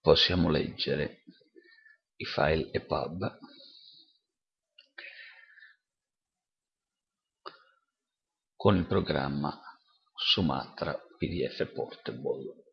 possiamo leggere i file EPUB con il programma Sumatra PDF Portable.